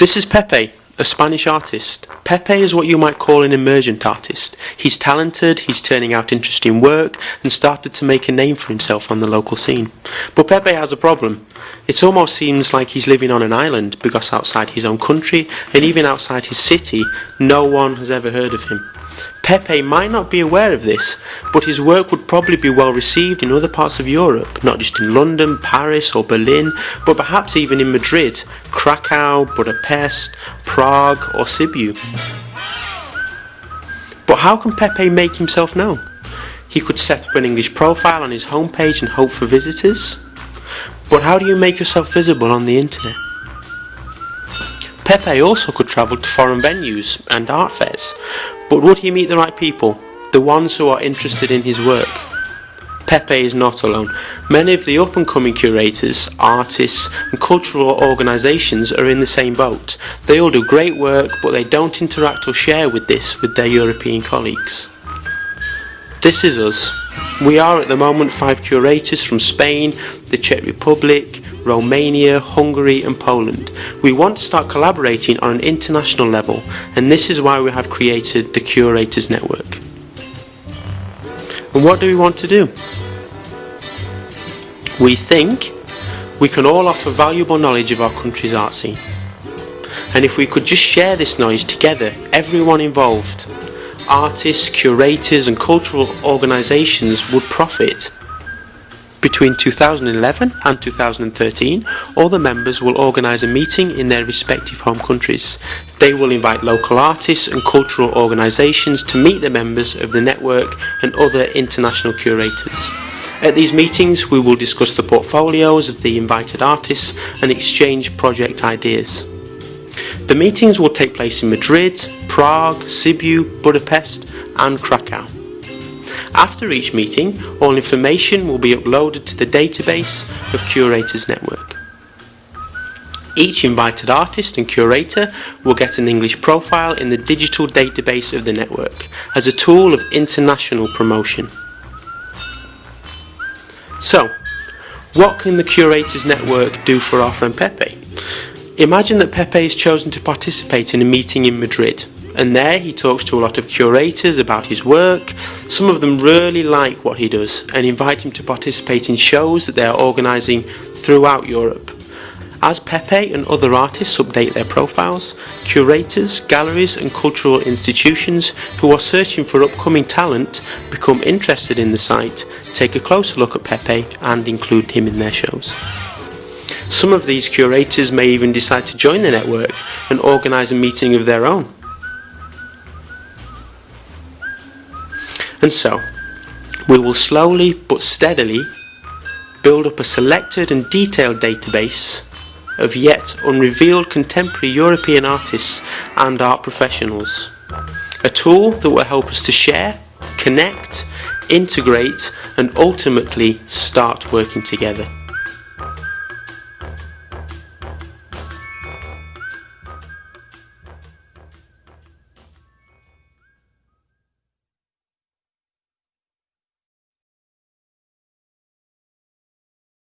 This is Pepe, a Spanish artist. Pepe is what you might call an emergent artist. He's talented, he's turning out interesting work, and started to make a name for himself on the local scene. But Pepe has a problem. It almost seems like he's living on an island because outside his own country and even outside his city, no one has ever heard of him. Pepe might not be aware of this, but his work would probably be well received in other parts of Europe, not just in London, Paris or Berlin, but perhaps even in Madrid, Krakow, Budapest, Prague or Sibiu. But how can Pepe make himself known? He could set up an English profile on his homepage and hope for visitors. But how do you make yourself visible on the internet? Pepe also could travel to foreign venues and art fairs, but would he meet the right people, the ones who are interested in his work? Pepe is not alone. Many of the up and coming curators, artists and cultural organisations are in the same boat. They all do great work but they don't interact or share with this with their European colleagues. This is us. We are at the moment five curators from Spain, the Czech Republic, Romania, Hungary and Poland. We want to start collaborating on an international level and this is why we have created the Curators Network. And what do we want to do? We think we can all offer valuable knowledge of our country's art scene. And if we could just share this knowledge together, everyone involved, artists, curators and cultural organisations would profit between 2011 and 2013, all the members will organise a meeting in their respective home countries. They will invite local artists and cultural organisations to meet the members of the network and other international curators. At these meetings we will discuss the portfolios of the invited artists and exchange project ideas. The meetings will take place in Madrid, Prague, Sibiu, Budapest and Krakow. After each meeting, all information will be uploaded to the database of Curators Network. Each invited artist and curator will get an English profile in the digital database of the network as a tool of international promotion. So, what can the Curators Network do for our friend Pepe? Imagine that Pepe is chosen to participate in a meeting in Madrid and there he talks to a lot of curators about his work. Some of them really like what he does and invite him to participate in shows that they are organising throughout Europe. As Pepe and other artists update their profiles, curators, galleries and cultural institutions who are searching for upcoming talent become interested in the site, take a closer look at Pepe and include him in their shows. Some of these curators may even decide to join the network and organise a meeting of their own. And so, we will slowly but steadily build up a selected and detailed database of yet unrevealed contemporary European artists and art professionals. A tool that will help us to share, connect, integrate and ultimately start working together.